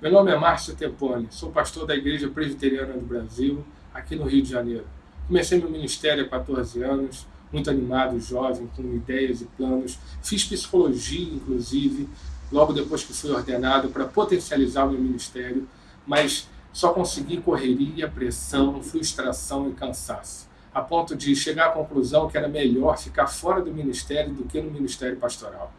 Meu nome é Márcio Tempone, sou pastor da Igreja Presbiteriana do Brasil, aqui no Rio de Janeiro. Comecei meu ministério há 14 anos, muito animado, jovem, com ideias e planos. Fiz psicologia, inclusive, logo depois que fui ordenado, para potencializar o meu ministério, mas só consegui correria, pressão, frustração e cansaço, a ponto de chegar à conclusão que era melhor ficar fora do ministério do que no ministério pastoral.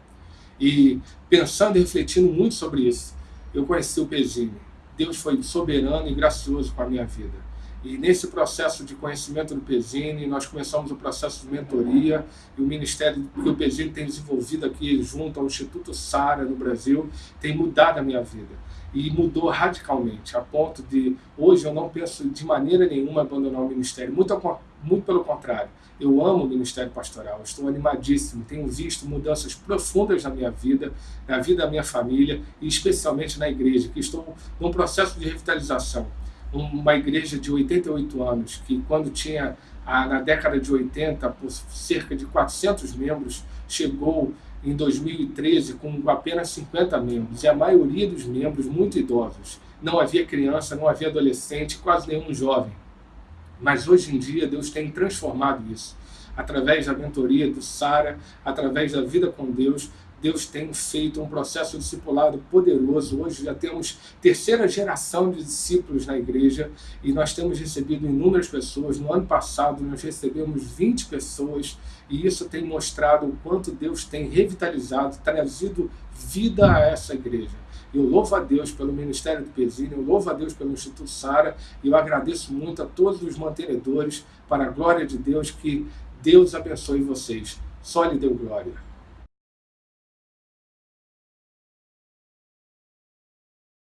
E pensando e refletindo muito sobre isso, eu conheci o Pezinho. Deus foi soberano e gracioso com a minha vida. E nesse processo de conhecimento do Pezini, nós começamos o processo de mentoria e o ministério que o Pezini tem desenvolvido aqui junto ao Instituto Sara no Brasil tem mudado a minha vida. E mudou radicalmente, a ponto de hoje eu não penso de maneira nenhuma abandonar o ministério, muito, muito pelo contrário. Eu amo o ministério pastoral, estou animadíssimo, tenho visto mudanças profundas na minha vida, na vida da minha família e especialmente na igreja, que estou num processo de revitalização uma igreja de 88 anos, que quando tinha, na década de 80, por cerca de 400 membros, chegou em 2013 com apenas 50 membros, e a maioria dos membros muito idosos. Não havia criança, não havia adolescente, quase nenhum jovem. Mas hoje em dia Deus tem transformado isso. Através da mentoria do Sara, através da vida com Deus, Deus tem feito um processo discipulado poderoso. Hoje já temos terceira geração de discípulos na igreja e nós temos recebido inúmeras pessoas. No ano passado nós recebemos 20 pessoas e isso tem mostrado o quanto Deus tem revitalizado, trazido vida a essa igreja. Eu louvo a Deus pelo Ministério do Pezinho, eu louvo a Deus pelo Instituto Sara e eu agradeço muito a todos os mantenedores para a glória de Deus, que Deus abençoe vocês. Só lhe deu glória.